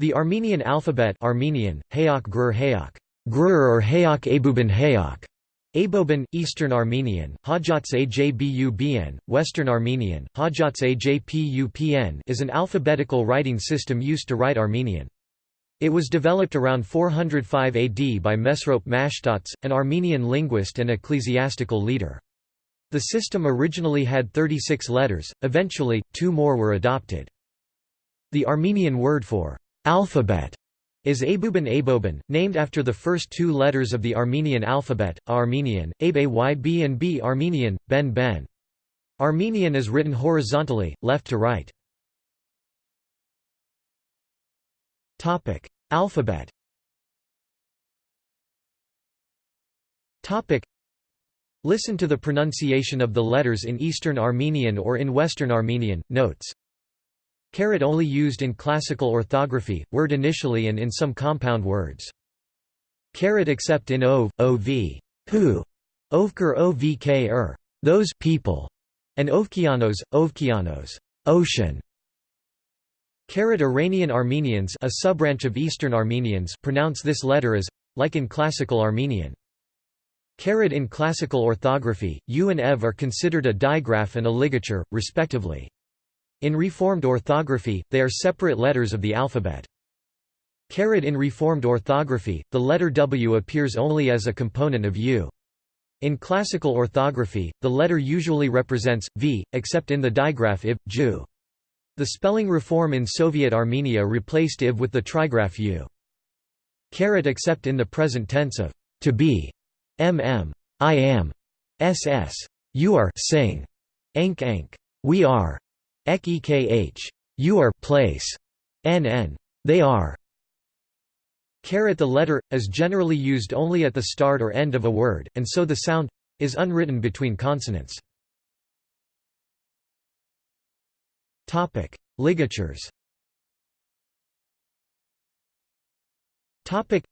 The Armenian alphabet Armenian, Hayok Grur Hayok, Grur or Hayok Abuban Hayok, Aboban, Eastern Armenian, Hajats Ajbubn, Western Armenian, Hajats Ajpupn is an alphabetical writing system used to write Armenian. It was developed around 405 AD by Mesrop Mashtots, an Armenian linguist and ecclesiastical leader. The system originally had 36 letters, eventually, two more were adopted. The Armenian word for alphabet is Abuban Aboban, named after the first two letters of the Armenian alphabet, Armenian, Abe Yb and B Armenian, Ben Ben. Armenian is written horizontally, left to right. Alphabet Listen to the pronunciation of the letters in Eastern Armenian or in Western Armenian. Notes Caret only used in classical orthography, word initially and in some compound words. Caret except in ov, ov, who, ovker ovk er, those people, and ovkianos, ovkianos, ocean. Caret Iranian Armenians a subbranch of Eastern Armenians pronounce this letter as, like in classical Armenian. Caret in classical orthography, u and ev are considered a digraph and a ligature, respectively. In Reformed orthography, they are separate letters of the alphabet. In Reformed orthography, the letter W appears only as a component of U. In classical orthography, the letter usually represents, V, except in the digraph IV, Ju. The spelling reform in Soviet Armenia replaced IV with the trigraph U. except in the present tense of to be, mm, I am, ss, you are sing, ank ank, we are, Ek ekh. You are place. nn. They are. Caret the letter, is generally used only at the start or end of a word, and so the sound is unwritten between consonants. Topic: Ligatures Topic: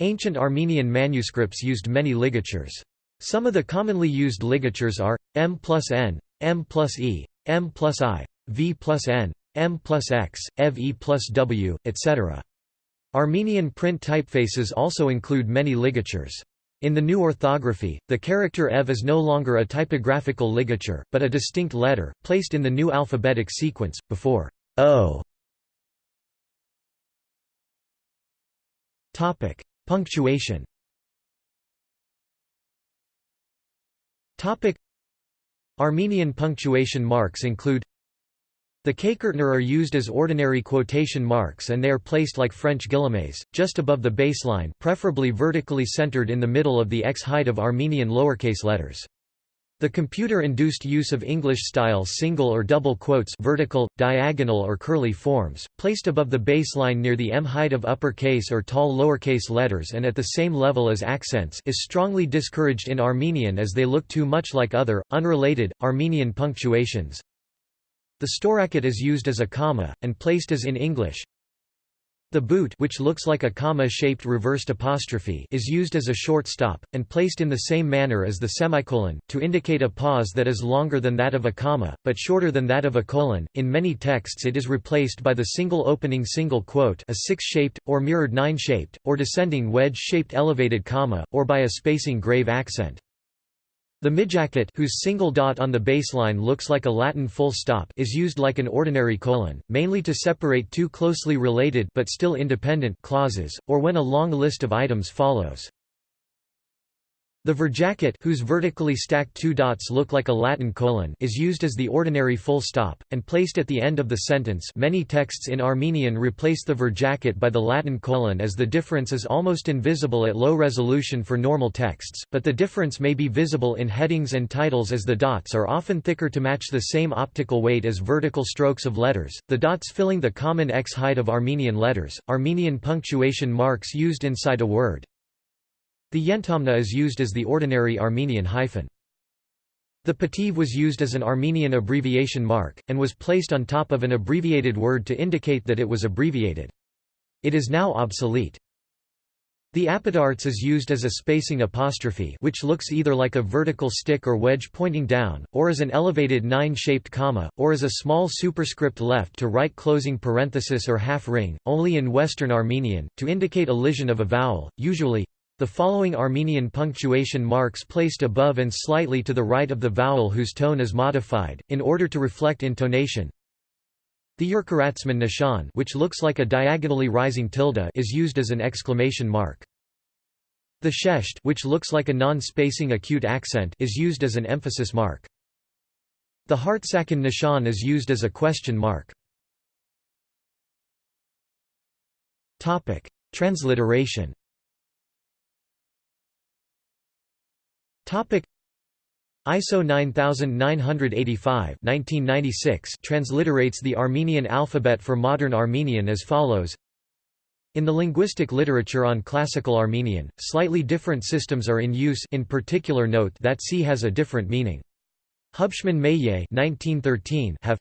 Ancient Armenian manuscripts used many ligatures. Some of the commonly used ligatures are, m plus n, m plus e, m plus i, v plus n, m plus x, ev e plus w, etc. Armenian print typefaces also include many ligatures. In the new orthography, the character ev is no longer a typographical ligature, but a distinct letter, placed in the new alphabetic sequence, before o. Punctuation Armenian punctuation marks include the Kaikertner are used as ordinary quotation marks and they are placed like French guillemets, just above the baseline preferably vertically centered in the middle of the X height of Armenian lowercase letters. The computer-induced use of English-style single or double quotes vertical, diagonal or curly forms, placed above the baseline near the M height of uppercase or tall lowercase letters and at the same level as accents is strongly discouraged in Armenian as they look too much like other, unrelated, Armenian punctuations. The storaket is used as a comma, and placed as in English, the boot which looks like a comma-shaped reversed apostrophe is used as a short stop, and placed in the same manner as the semicolon, to indicate a pause that is longer than that of a comma, but shorter than that of a colon. In many texts it is replaced by the single opening single quote a six-shaped, or mirrored nine-shaped, or descending wedge-shaped elevated comma, or by a spacing grave accent. The mijaket whose single dot on the baseline looks like a Latin full stop is used like an ordinary colon, mainly to separate two closely related but still independent clauses, or when a long list of items follows. The verjaket whose vertically stacked two dots look like a Latin colon is used as the ordinary full stop, and placed at the end of the sentence many texts in Armenian replace the verjaket by the Latin colon as the difference is almost invisible at low resolution for normal texts, but the difference may be visible in headings and titles as the dots are often thicker to match the same optical weight as vertical strokes of letters, the dots filling the common X height of Armenian letters, Armenian punctuation marks used inside a word. The yentomna is used as the ordinary Armenian hyphen. The pativ was used as an Armenian abbreviation mark, and was placed on top of an abbreviated word to indicate that it was abbreviated. It is now obsolete. The apodarts is used as a spacing apostrophe which looks either like a vertical stick or wedge pointing down, or as an elevated nine-shaped comma, or as a small superscript left to right closing parenthesis or half ring, only in Western Armenian, to indicate elision of a vowel, usually the following Armenian punctuation marks placed above and slightly to the right of the vowel whose tone is modified, in order to reflect intonation. The Urkaratsman nishan which looks like a diagonally rising tilde is used as an exclamation mark. The shesht which looks like a non-spacing acute accent is used as an emphasis mark. The Hartsakan nishan is used as a question mark. Transliteration ISO 9985 1996 transliterates the Armenian alphabet for modern Armenian as follows. In the linguistic literature on classical Armenian, slightly different systems are in use in particular note that C has a different meaning. Hubschman Meillet 1913 have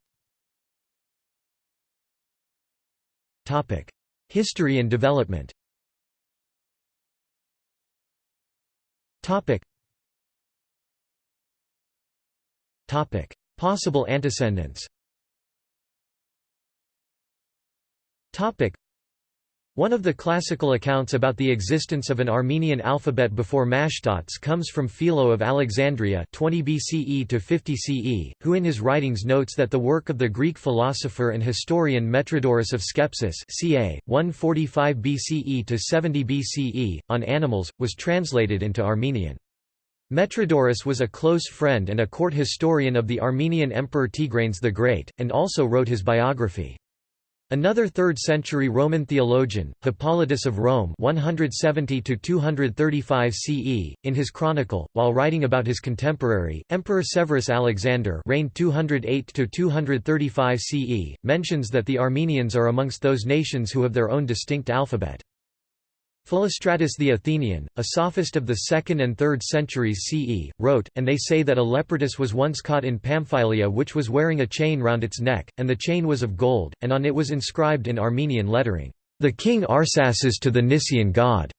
Topic: History and development. Topic: Possible antecedents. One of the classical accounts about the existence of an Armenian alphabet before Mashtots comes from Philo of Alexandria 20 BCE to 50 CE, who in his writings notes that the work of the Greek philosopher and historian Metrodorus of Skepsis ca. 145 BCE to 70 BCE, on animals, was translated into Armenian. Metrodorus was a close friend and a court historian of the Armenian Emperor Tigranes the Great, and also wrote his biography. Another 3rd-century Roman theologian, Hippolytus of Rome 170–235 CE, in his chronicle, while writing about his contemporary, Emperor Severus Alexander reigned 208–235 CE, mentions that the Armenians are amongst those nations who have their own distinct alphabet. Philostratus the Athenian, a sophist of the 2nd and 3rd centuries CE, wrote, and they say that a leopardus was once caught in Pamphylia which was wearing a chain round its neck, and the chain was of gold, and on it was inscribed in Armenian lettering, "'The king Arsaces to the Nisaean god'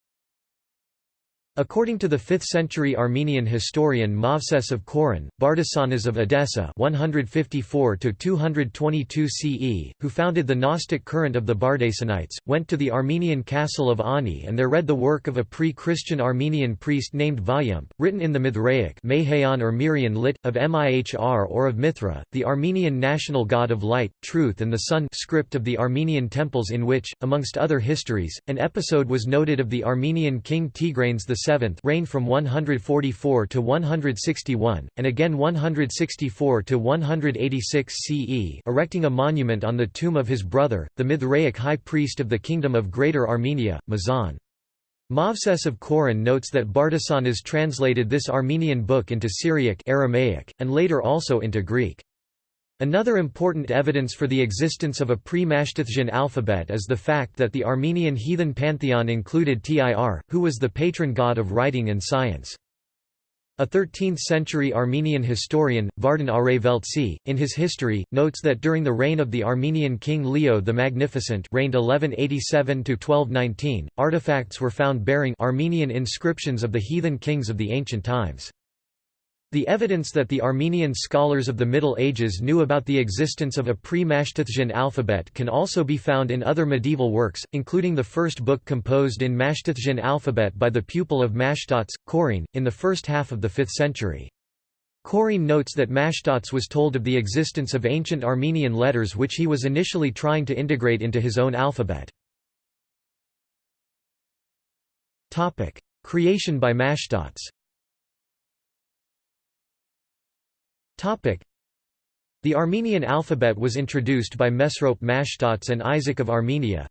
According to the 5th-century Armenian historian Movses of Coron, Bardesanes of Edessa 154–222 CE, who founded the Gnostic current of the Bardasanites, went to the Armenian castle of Ani and there read the work of a pre-Christian Armenian priest named Vayump, written in the Mithraic Mahayan or Mirian lit, of Mihr or of Mithra, the Armenian national god of light, truth and the sun script of the Armenian temples in which, amongst other histories, an episode was noted of the Armenian king Tigranes the reigned from 144 to 161, and again 164 to 186 CE erecting a monument on the tomb of his brother, the Mithraic high priest of the Kingdom of Greater Armenia, Mazhan. Movses of Coron notes that Bardesanes translated this Armenian book into Syriac Aramaic, and later also into Greek. Another important evidence for the existence of a pre-Mashtotsian alphabet is the fact that the Armenian heathen pantheon included Tir, who was the patron god of writing and science. A 13th-century Armenian historian, Vardan Areveltsi, in his history, notes that during the reign of the Armenian king Leo the Magnificent reigned 1187–1219, artifacts were found bearing Armenian inscriptions of the heathen kings of the ancient times. The evidence that the Armenian scholars of the Middle Ages knew about the existence of a pre-Mashtotsian alphabet can also be found in other medieval works, including the first book composed in Mashtotsian alphabet by the pupil of Mashtots, Koriun, in the first half of the 5th century. Koriun notes that Mashtots was told of the existence of ancient Armenian letters which he was initially trying to integrate into his own alphabet. Creation by Mashtots The Armenian alphabet was introduced by Mesrop Mashtots and Isaac of Armenia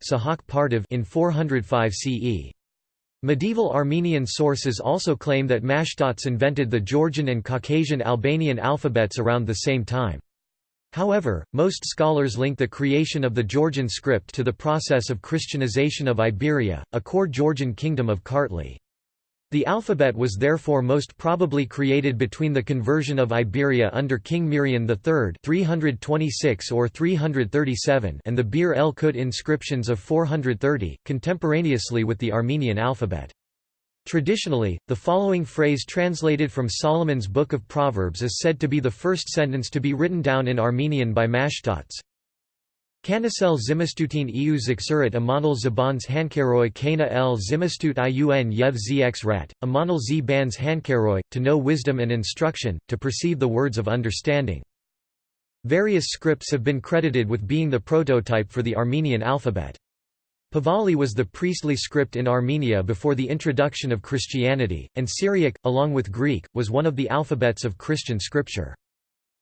in 405 CE. Medieval Armenian sources also claim that Mashtots invented the Georgian and Caucasian Albanian alphabets around the same time. However, most scholars link the creation of the Georgian script to the process of Christianization of Iberia, a core Georgian kingdom of Kartli. The alphabet was therefore most probably created between the conversion of Iberia under King Mirian III 326 or 337 and the Bir el Qutt inscriptions of 430, contemporaneously with the Armenian alphabet. Traditionally, the following phrase translated from Solomon's Book of Proverbs is said to be the first sentence to be written down in Armenian by Mashtots. Kanasel zimistutin eu zixurat amonal zabans hankaroi kana el zimistut iun yev zx rat, amonal z bans hankaroi, to know wisdom and instruction, to perceive the words of understanding. Various scripts have been credited with being the prototype for the Armenian alphabet. Pahlavi was the priestly script in Armenia before the introduction of Christianity, and Syriac, along with Greek, was one of the alphabets of Christian scripture.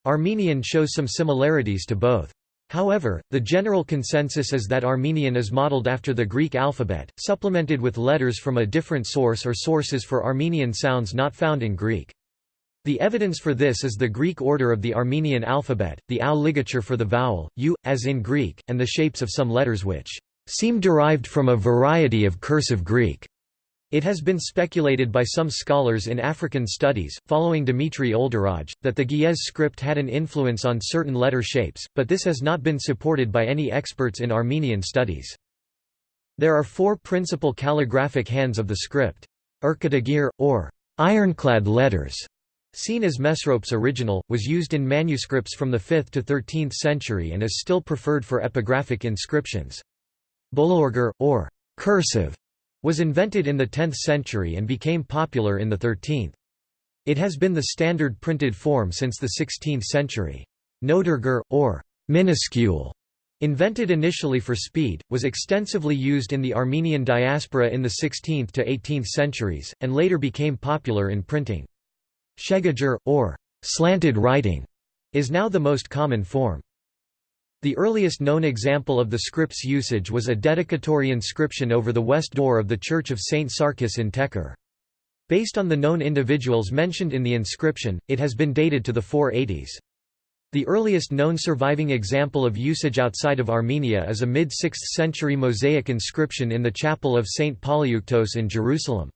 Armenian shows some similarities to both. However, the general consensus is that Armenian is modeled after the Greek alphabet, supplemented with letters from a different source or sources for Armenian sounds not found in Greek. The evidence for this is the Greek order of the Armenian alphabet, the āu ligature for the vowel, u, as in Greek, and the shapes of some letters which seem derived from a variety of cursive Greek. It has been speculated by some scholars in African studies, following Dimitri Olderogge, that the Ge'ez script had an influence on certain letter shapes, but this has not been supported by any experts in Armenian studies. There are four principal calligraphic hands of the script. Erkatagir, or ironclad letters, seen as Mesrop's original, was used in manuscripts from the 5th to 13th century and is still preferred for epigraphic inscriptions. Bolorgir, or cursive, was invented in the 10th century and became popular in the 13th. It has been the standard printed form since the 16th century. Notrgir, or minuscule, invented initially for speed, was extensively used in the Armenian diaspora in the 16th to 18th centuries, and later became popular in printing. Shghagir, or slanted writing, is now the most common form. The earliest known example of the script's usage was a dedicatory inscription over the west door of the Church of St. Sarkis in Tekor. Based on the known individuals mentioned in the inscription, it has been dated to the 480s. The earliest known surviving example of usage outside of Armenia is a mid-6th century mosaic inscription in the chapel of St. Polyeuctos in Jerusalem.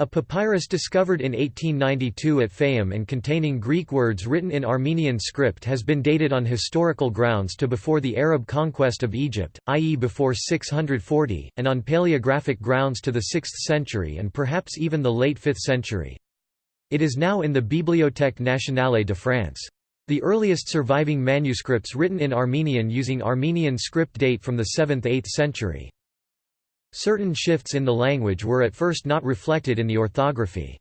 A papyrus discovered in 1892 at Fayum and containing Greek words written in Armenian script has been dated on historical grounds to before the Arab conquest of Egypt, i.e. before 640, and on paleographic grounds to the 6th century and perhaps even the late 5th century. It is now in the Bibliothèque nationale de France. The earliest surviving manuscripts written in Armenian using Armenian script date from the 7th–8th century. Certain shifts in the language were at first not reflected in the orthography.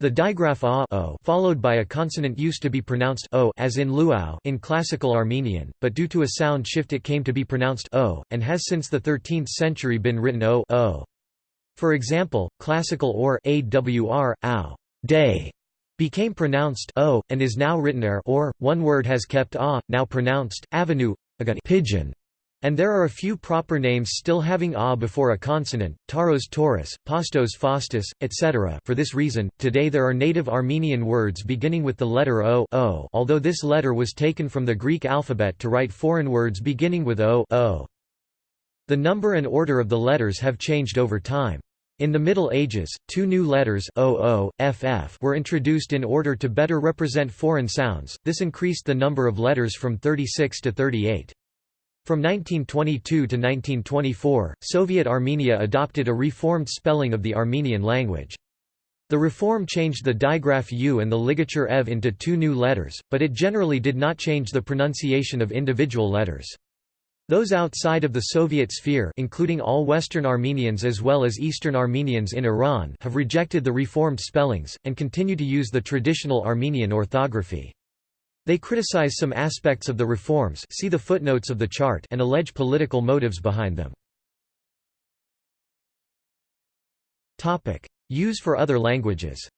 The digraph a o followed by a consonant used to be pronounced o as in luau in classical Armenian, but due to a sound shift it came to be pronounced o, and has since the 13th century been written o, o. For example, classical or awr, day, became pronounced o, and is now written er or, one word has kept a, now pronounced, avenue, pigeon. And there are a few proper names still having a before a consonant, Taros Taurus, Pastos Faustus, etc. For this reason, today there are native Armenian words beginning with the letter o, o although this letter was taken from the Greek alphabet to write foreign words beginning with o, o. The number and order of the letters have changed over time. In the Middle Ages, two new letters OO, FF were introduced in order to better represent foreign sounds, this increased the number of letters from 36 to 38. From 1922 to 1924, Soviet Armenia adopted a reformed spelling of the Armenian language. The reform changed the digraph U and the ligature EV into two new letters, but it generally did not change the pronunciation of individual letters. Those outside of the Soviet sphere including all Western Armenians as well as Eastern Armenians in Iran have rejected the reformed spellings, and continue to use the traditional Armenian orthography. They criticize some aspects of the reforms see the footnotes of the chart and allege political motives behind them. Use for other languages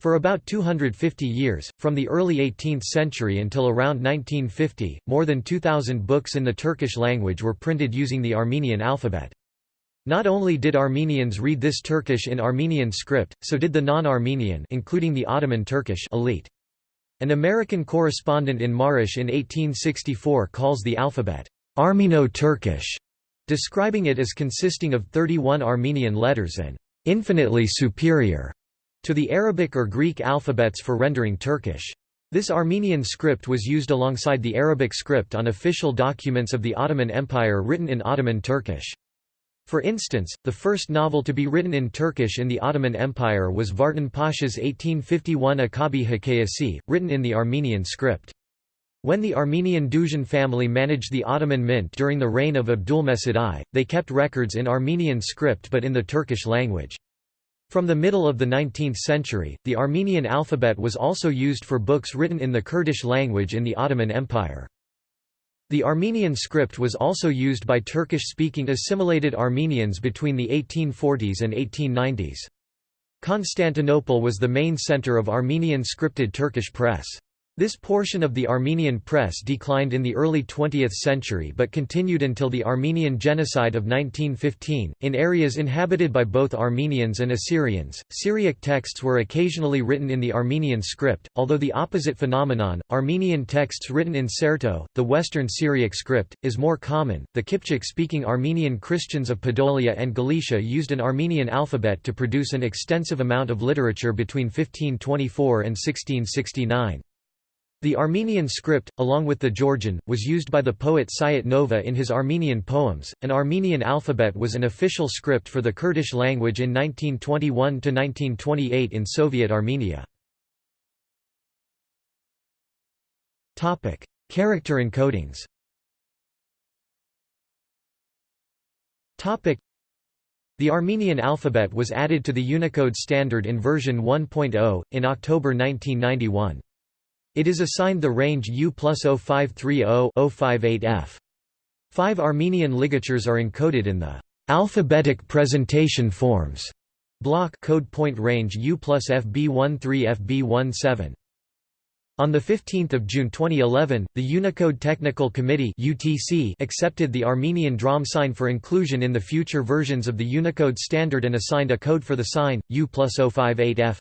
for about 250 years, from the early 18th century until around 1950, more than 2,000 books in the Turkish language were printed using the Armenian alphabet. Not only did Armenians read this Turkish in Armenian script, so did the non-Armenian including the Ottoman Turkish elite. An American correspondent in Marash in 1864 calls the alphabet, Armeno-Turkish, describing it as consisting of 31 Armenian letters and infinitely superior to the Arabic or Greek alphabets for rendering Turkish. This Armenian script was used alongside the Arabic script on official documents of the Ottoman Empire written in Ottoman Turkish. For instance, the first novel to be written in Turkish in the Ottoman Empire was Vartan Pasha's 1851 Akabi Hikayesi, written in the Armenian script. When the Armenian Duzian family managed the Ottoman mint during the reign of Abdulmesid I, they kept records in Armenian script but in the Turkish language. From the middle of the 19th century, the Armenian alphabet was also used for books written in the Kurdish language in the Ottoman Empire. The Armenian script was also used by Turkish-speaking assimilated Armenians between the 1840s and 1890s. Constantinople was the main center of Armenian scripted Turkish press. This portion of the Armenian press declined in the early 20th century but continued until the Armenian Genocide of 1915. In areas inhabited by both Armenians and Assyrians, Syriac texts were occasionally written in the Armenian script, although the opposite phenomenon, Armenian texts written in Tserto, the Western Syriac script, is more common. The Kipchak speaking Armenian Christians of Podolia and Galicia used an Armenian alphabet to produce an extensive amount of literature between 1524 and 1669. The Armenian script, along with the Georgian, was used by the poet Sayat Nova in his Armenian poems. An Armenian alphabet was an official script for the Kurdish language in 1921 to 1928 in Soviet Armenia. Topic: Character encodings. Topic: The Armenian alphabet was added to the Unicode standard in version 1.0 in October 1991. It is assigned the range U plus 0530-058F. Five Armenian ligatures are encoded in the alphabetic presentation forms block code point range U plus FB13 FB17. On 15 June 2011, the Unicode Technical Committee UTC accepted the Armenian DRAM sign for inclusion in the future versions of the Unicode standard and assigned a code for the sign, U plus 058F.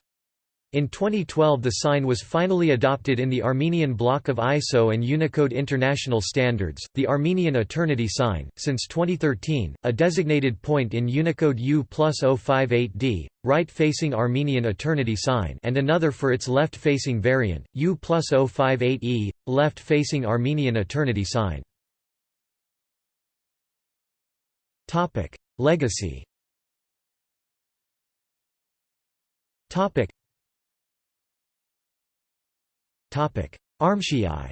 In 2012 the sign was finally adopted in the Armenian block of ISO and Unicode International Standards, the Armenian Eternity sign, since 2013, a designated point in Unicode U plus 058D, right-facing Armenian Eternity sign and another for its left-facing variant, U plus 058E, left-facing Armenian Eternity sign. Legacy ArmSCII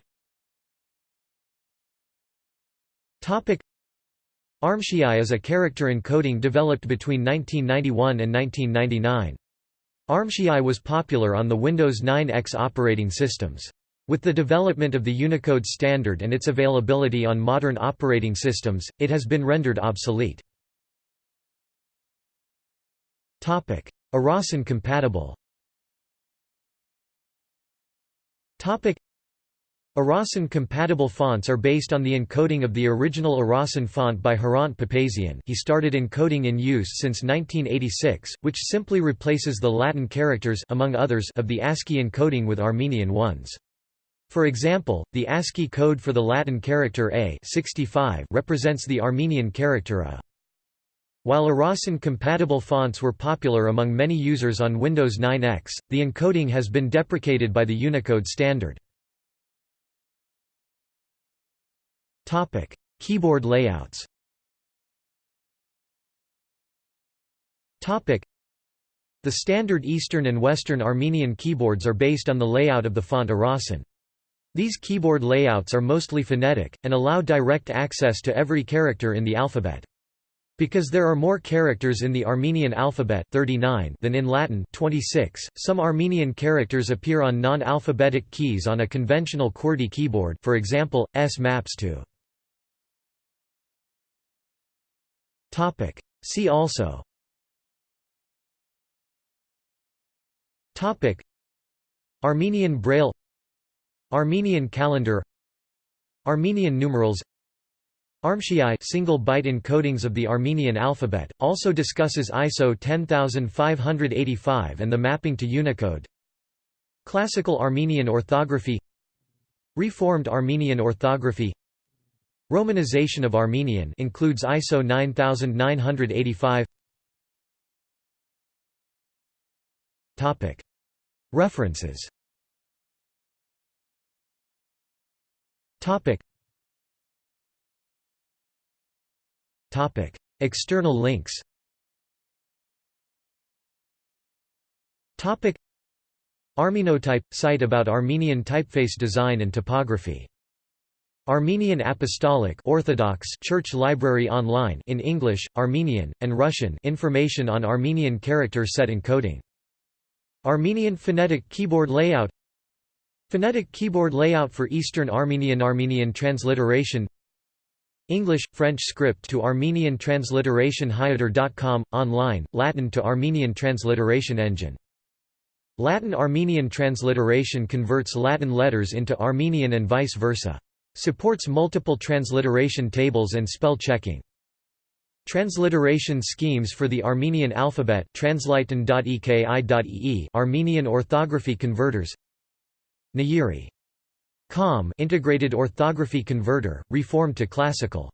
ArmSCII is a character encoding developed between 1991 and 1999. ArmSCII was popular on the Windows 9X operating systems. With the development of the Unicode standard and its availability on modern operating systems, it has been rendered obsolete. Arasan compatible Arasan-compatible fonts are based on the encoding of the original Arasan font by Hrant Papazian he started encoding in use since 1986, which simply replaces the Latin characters among others of the ASCII encoding with Armenian ones. For example, the ASCII code for the Latin character A 65 represents the Armenian character A. While Arasan-compatible fonts were popular among many users on Windows 9X, the encoding has been deprecated by the Unicode standard. Keyboard layouts The standard Eastern and Western Armenian keyboards are based on the layout of the font Arasan. These keyboard layouts are mostly phonetic, and allow direct access to every character in the alphabet. Because there are more characters in the Armenian alphabet 39 than in Latin 26, some Armenian characters appear on non-alphabetic keys on a conventional QWERTY keyboard for example, S maps to. See also. Topic. Armenian Braille Armenian calendar Armenian numerals ArmSCII single byte encodings of the Armenian alphabet, also discusses ISO 10585 and the mapping to Unicode. Classical Armenian orthography Reformed Armenian orthography Romanization of Armenian includes ISO 9985 Topic. References. Topic External links. Topic. Armenotype – site about Armenian typeface design and typography Armenian Apostolic Orthodox Church Library online in English, Armenian, and Russian information on Armenian character set encoding. Armenian phonetic keyboard layout. Phonetic keyboard layout for Eastern Armenian Armenian transliteration English, French script to Armenian transliteration Hyoter.com, online, Latin to Armenian transliteration engine Latin-Armenian transliteration converts Latin letters into Armenian and vice versa. Supports multiple transliteration tables and spell checking. Transliteration schemes for the Armenian alphabet Armenian orthography converters Nayiri. Com integrated orthography converter, reformed to classical